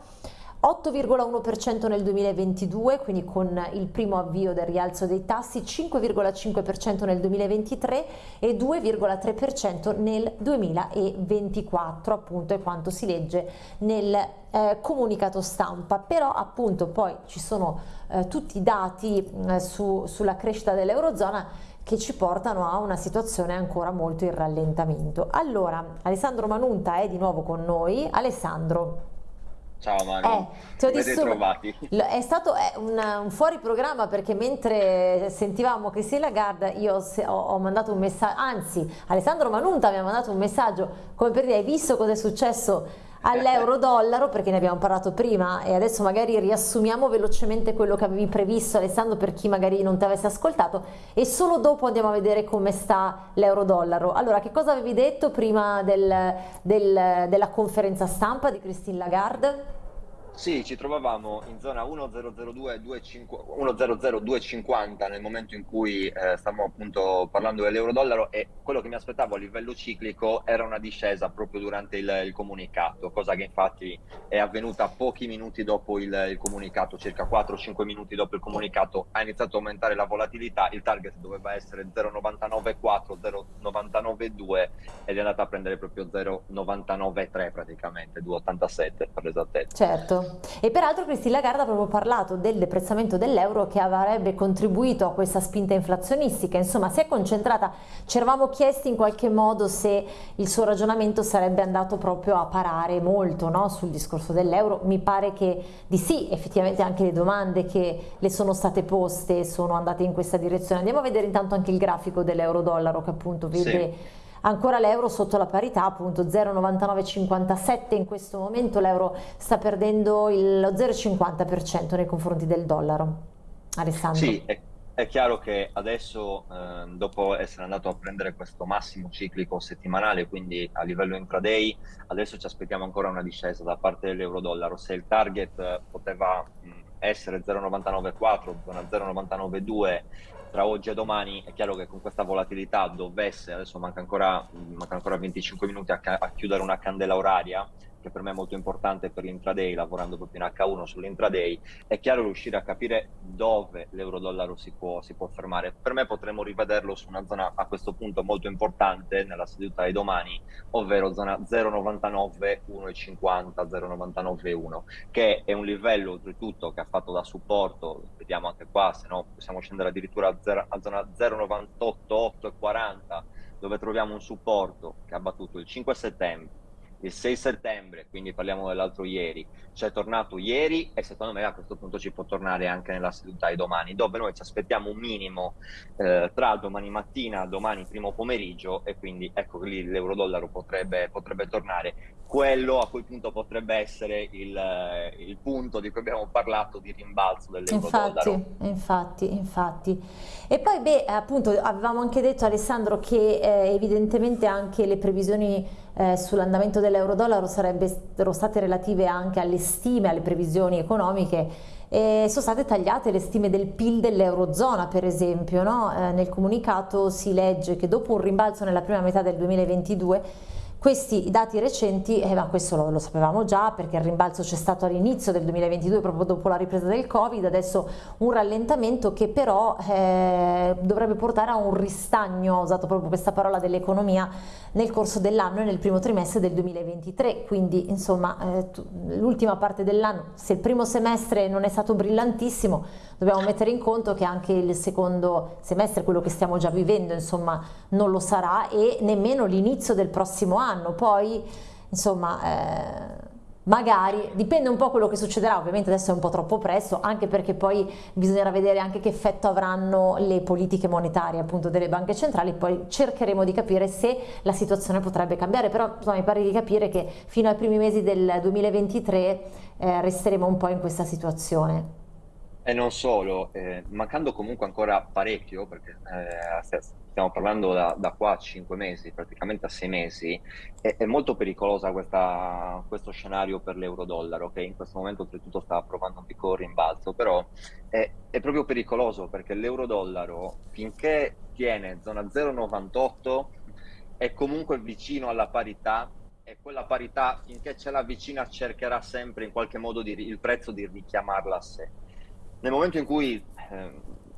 8,1% nel 2022, quindi con il primo avvio del rialzo dei tassi, 5,5% nel 2023 e 2,3% nel 2024, appunto è quanto si legge nel eh, comunicato stampa, però appunto poi ci sono eh, tutti i dati eh, su, sulla crescita dell'Eurozona che ci portano a una situazione ancora molto in rallentamento. Allora, Alessandro Manunta è di nuovo con noi. Alessandro, Ciao Mario, eh, ben ritrovati. È stato eh, un, un, fuori programma perché mentre sentivamo si Lagarde io ho, ho, mandato un messaggio, anzi Alessandro Manunta mi ha mandato un messaggio come per dire hai visto cosa è successo all'euro dollaro perché ne abbiamo parlato prima e adesso magari riassumiamo velocemente quello che avevi previsto Alessandro per chi magari non ti avesse ascoltato e solo dopo andiamo a vedere come sta l'euro dollaro. Allora che cosa avevi detto prima del, del, della conferenza stampa di Christine Lagarde? Sì, ci trovavamo in zona 1.00250 nel momento in cui eh, stavamo appunto parlando dell'euro-dollaro e quello che mi aspettavo a livello ciclico era una discesa proprio durante il, il comunicato, cosa che infatti è avvenuta pochi minuti dopo il, il comunicato, circa 4-5 minuti dopo il comunicato ha iniziato a aumentare la volatilità, il target doveva essere 0,994, 0,992 ed è andata a prendere proprio 0,993 praticamente, 2,87 per l'esattezza. Certo. E peraltro Christine Lagarde ha proprio parlato del deprezzamento dell'euro che avrebbe contribuito a questa spinta inflazionistica, insomma si è concentrata, ci eravamo chiesti in qualche modo se il suo ragionamento sarebbe andato proprio a parare molto no? sul discorso dell'euro, mi pare che di sì, effettivamente anche le domande che le sono state poste sono andate in questa direzione. Andiamo a vedere intanto anche il grafico dell'euro-dollaro che appunto vede... Sì ancora l'euro sotto la parità appunto 0,9957 in questo momento l'euro sta perdendo lo 0,50% nei confronti del dollaro. Alessandro. Sì, è, è chiaro che adesso eh, dopo essere andato a prendere questo massimo ciclico settimanale quindi a livello intraday adesso ci aspettiamo ancora una discesa da parte dell'euro dollaro se il target poteva essere 0,994 0,992 tra oggi e domani è chiaro che con questa volatilità dovesse, adesso manca ancora, manca ancora 25 minuti a, a chiudere una candela oraria, che per me è molto importante per l'intraday, lavorando proprio in H1 sull'intraday, è chiaro riuscire a capire dove l'euro-dollaro si può, si può fermare. Per me potremmo rivederlo su una zona a questo punto molto importante nella seduta di domani, ovvero zona 0,99, 1,50, 0,99,1, che è un livello oltretutto che ha fatto da supporto, vediamo anche qua, se no possiamo scendere addirittura a, 0, a zona 0,98, 8,40, dove troviamo un supporto che ha battuto il 5 settembre, il 6 settembre, quindi parliamo dell'altro ieri, c'è tornato ieri e secondo me a questo punto ci può tornare anche nella seduta di domani, dove noi ci aspettiamo un minimo eh, tra domani mattina, domani primo pomeriggio e quindi ecco lì l'euro-dollaro potrebbe, potrebbe tornare quello a quel punto potrebbe essere il, il, punto di cui abbiamo parlato di rimbalzo dell'euro infatti, infatti, infatti. E poi, beh, appunto, avevamo anche detto Alessandro che eh, evidentemente anche le previsioni eh, sull'andamento dell'euro-dollaro sarebbero state relative anche alle stime, alle previsioni economiche e sono state tagliate le stime del PIL dell'Eurozona per esempio, no? eh, nel comunicato si legge che dopo un rimbalzo nella prima metà del 2022 questi dati recenti, eh, ma questo lo, lo, sapevamo già perché il rimbalzo c'è stato all'inizio del 2022 proprio dopo la ripresa del Covid, adesso un rallentamento che però eh, dovrebbe portare a un ristagno, ho usato proprio questa parola dell'economia, nel corso dell'anno e nel primo trimestre del 2023, quindi insomma eh, l'ultima parte dell'anno, se il primo semestre non è stato brillantissimo, dobbiamo mettere in conto che anche il secondo semestre, quello che stiamo già vivendo, insomma non lo sarà e nemmeno l'inizio del prossimo anno. Poi insomma eh, magari, dipende un po' quello che succederà, ovviamente adesso è un po' troppo presto, anche perché poi bisognerà vedere anche che effetto avranno le politiche monetarie appunto delle banche centrali, poi cercheremo di capire se la situazione potrebbe cambiare, però insomma, mi pare di capire che fino ai primi mesi del 2023 eh, resteremo un po' in questa situazione. E non solo, eh, mancando comunque ancora parecchio, perché eh, stiamo parlando da, da, qua a 5 mesi, praticamente a 6 mesi, è, è molto pericolosa questa, questo scenario per l'euro-dollaro, che in questo momento oltretutto sta provando un piccolo rimbalzo, però è, è proprio pericoloso perché l'euro-dollaro finché tiene zona 0,98 è comunque vicino alla parità e quella parità finché ce la vicina cercherà sempre in qualche modo di, il prezzo di richiamarla a sé nel momento in cui eh,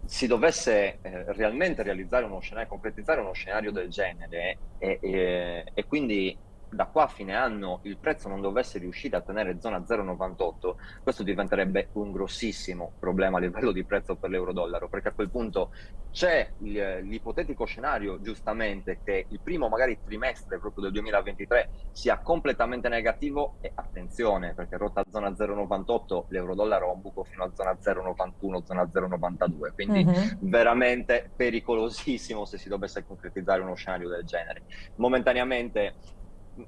si dovesse eh, realmente realizzare uno scenario, concretizzare uno scenario del genere e, e, e quindi da qua a fine anno il prezzo non dovesse riuscire a tenere zona 0,98, questo diventerebbe un grossissimo problema a livello di prezzo per l'euro-dollaro, perché a quel punto c'è l'ipotetico scenario, giustamente, che il primo magari trimestre proprio del 2023 sia completamente negativo e attenzione, perché rotta zona 0,98 l'euro-dollaro ha un buco fino a zona 0,91, zona 0,92, quindi uh -huh. veramente pericolosissimo se si dovesse concretizzare uno scenario del genere. Momentaneamente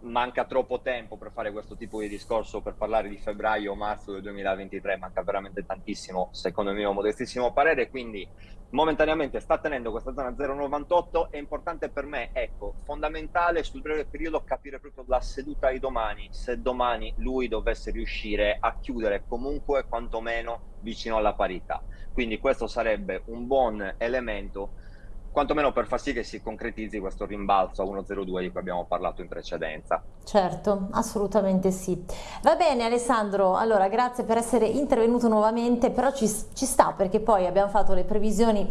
manca troppo tempo per fare questo tipo di discorso, per parlare di febbraio o marzo del 2023, manca veramente tantissimo, secondo il mio modestissimo parere, quindi momentaneamente sta tenendo questa zona 0,98, è importante per me, ecco, fondamentale sul breve periodo capire proprio la seduta di domani, se domani lui dovesse riuscire a chiudere comunque quantomeno vicino alla parità. Quindi questo sarebbe un buon elemento quantomeno per far sì che si concretizzi questo rimbalzo a 1,02 di cui abbiamo parlato in precedenza. Certo, assolutamente sì. Va bene Alessandro, allora grazie per essere intervenuto nuovamente, però ci, ci sta perché poi abbiamo fatto le previsioni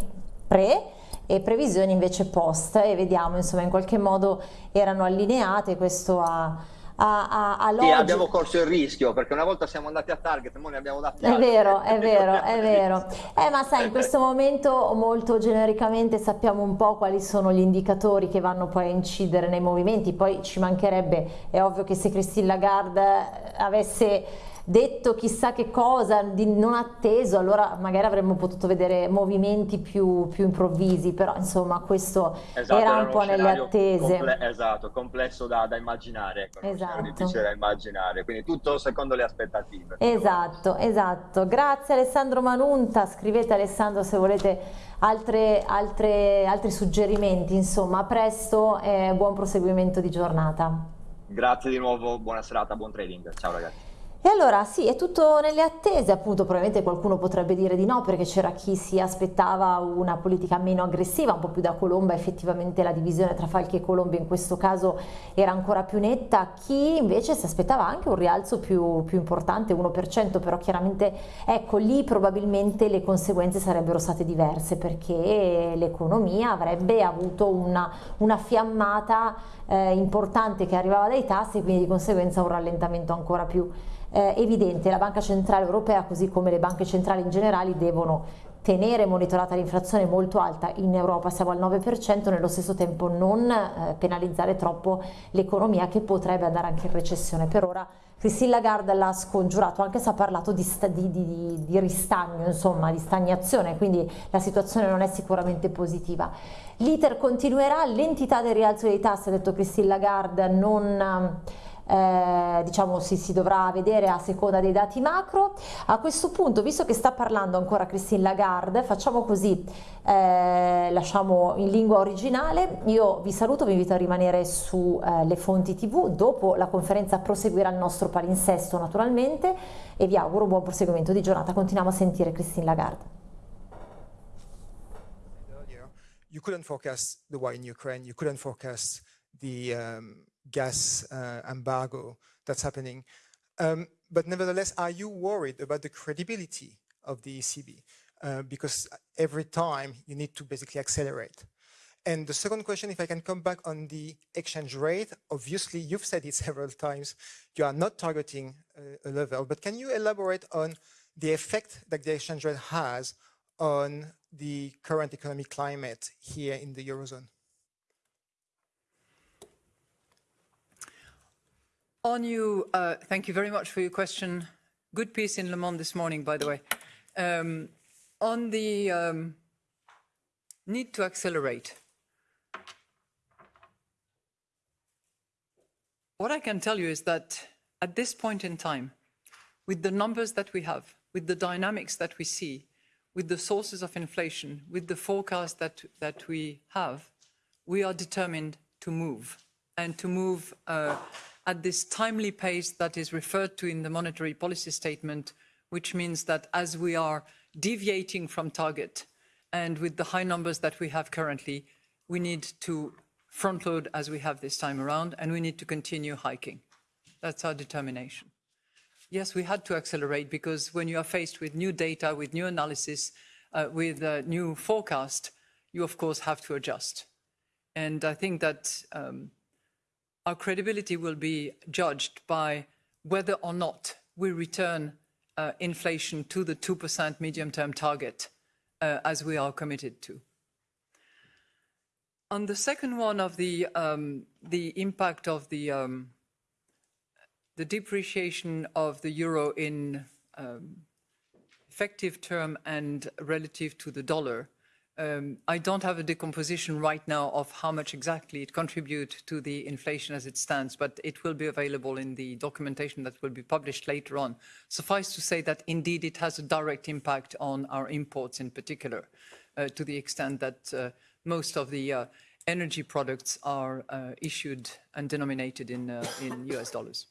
pre e previsioni invece post e vediamo insomma in qualche modo erano allineate, questo ha a, a, a Sì, abbiamo corso il rischio perché una volta siamo andati a target, ora ne abbiamo dati È vero, è vero, è vero. Eh, ma sai, in questo momento molto genericamente sappiamo un po' quali sono gli indicatori che vanno poi a incidere nei movimenti, poi ci mancherebbe, è ovvio che se Christine Lagarde avesse detto chissà che cosa, di non atteso, allora magari avremmo potuto vedere movimenti più, più improvvisi, però insomma questo esatto, era un po' nelle attese. Comple esatto, complesso da, da immaginare, ecco, esatto. difficile da immaginare, quindi tutto secondo le aspettative. Esatto, esatto. Grazie Alessandro Manunta, scrivete Alessandro se volete altre, altre, altri suggerimenti, insomma a presto e buon proseguimento di giornata. Grazie di nuovo, buona serata, buon trading, ciao ragazzi. E allora sì, è tutto nelle attese, appunto probabilmente qualcuno potrebbe dire di no perché c'era chi si aspettava una politica meno aggressiva, un po' più da Colomba, effettivamente la divisione tra Falchi e Colomba in questo caso era ancora più netta, chi invece si aspettava anche un rialzo più, più importante, 1%, però chiaramente ecco lì probabilmente le conseguenze sarebbero state diverse perché l'economia avrebbe avuto una, una fiammata eh, importante che arrivava dai tassi e quindi di conseguenza un rallentamento ancora più eh, evidente. La Banca Centrale Europea, così come le banche centrali in generale, devono tenere monitorata l'inflazione molto alta, in Europa siamo al 9%, nello stesso tempo non eh, penalizzare troppo l'economia che potrebbe andare anche in recessione. Per ora Christine Lagarde l'ha scongiurato, anche se ha parlato di, di, di, di, ristagno, insomma, di stagnazione, quindi la situazione non è sicuramente positiva. L'iter continuerà, l'entità del rialzo dei tassi, ha detto Christine Lagarde, non eh, diciamo si, si, dovrà vedere a seconda dei dati macro. A questo punto, visto che sta parlando ancora Christine Lagarde, facciamo così, eh, lasciamo in lingua originale, io vi saluto, vi invito a rimanere sulle eh, fonti tv, dopo la conferenza proseguirà il nostro palinsesto naturalmente e vi auguro un buon proseguimento di giornata, continuiamo a sentire Christine Lagarde. You couldn't forecast the war in Ukraine, you couldn't forecast the um, gas uh, embargo that's happening. Um, but nevertheless, are you worried about the credibility of the ECB? Uh, because every time you need to basically accelerate. And the second question, if I can come back on the exchange rate, obviously you've said it [LAUGHS] several times, you are not targeting uh, a level, but can you elaborate on the effect that the exchange rate has on the current economic climate here in the Eurozone? On you, uh, thank you very much for your question. Good piece in Le Monde this morning, by the way. Um, on the um, need to accelerate, what I can tell you is that at this point in time, with the numbers that we have, with the dynamics that we see, with the sources of inflation, with the forecast that, that we have, we are determined to move and to move uh, at this timely pace that is referred to in the monetary policy statement, which means that as we are deviating from target and with the high numbers that we have currently, we need to front load as we have this time around, and we need to continue hiking. That's our determination. Yes, we had to accelerate because when you are faced with new data, with new analysis, uh, with a new forecast, you of course have to adjust. And I think that um, our credibility will be judged by whether or not we return uh, inflation to the 2% medium-term target uh, as we are committed to. On the second one of the, um, the impact of the, um, the depreciation of the euro in um, effective term and relative to the dollar, um, I don't have a decomposition right now of how much exactly it contributes to the inflation as it stands, but it will be available in the documentation that will be published later on. Suffice to say that indeed it has a direct impact on our imports in particular, uh, to the extent that uh, most of the uh, energy products are uh, issued and denominated in, uh, in US dollars.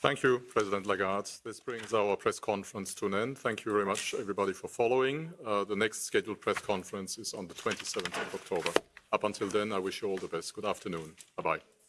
Thank you, President Lagarde. This brings our press conference to an end. Thank you very much, everybody, for following. Uh, the next scheduled press conference is on the 27th of October. Up until then, I wish you all the best. Good afternoon. Bye-bye.